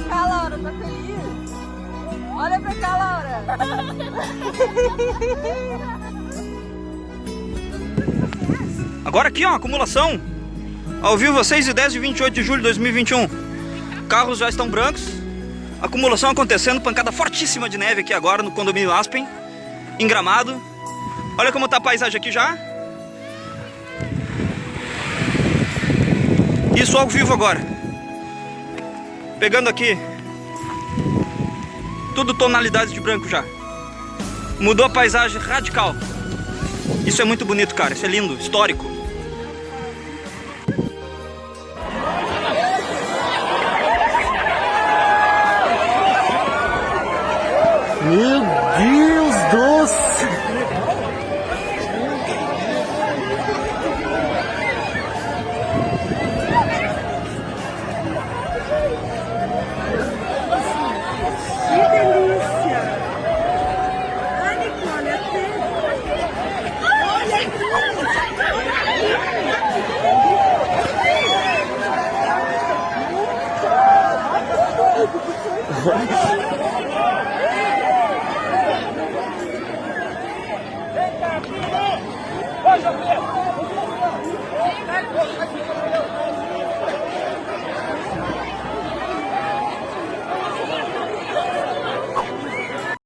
pra cá, Laura, tá feliz? Olha pra cá, Laura. Agora aqui, ó, acumulação. Ao vivo, 6 e 10 de 28 de julho de 2021. Carros já estão brancos. Acumulação acontecendo, pancada fortíssima de neve aqui agora no condomínio Aspen. Em Gramado. Olha como tá a paisagem aqui já. Isso ao vivo agora. Pegando aqui. Tudo tonalidades de branco já. Mudou a paisagem radical. Isso é muito bonito, cara. Isso é lindo, histórico. Vem cá, filho! Vai, Jovem!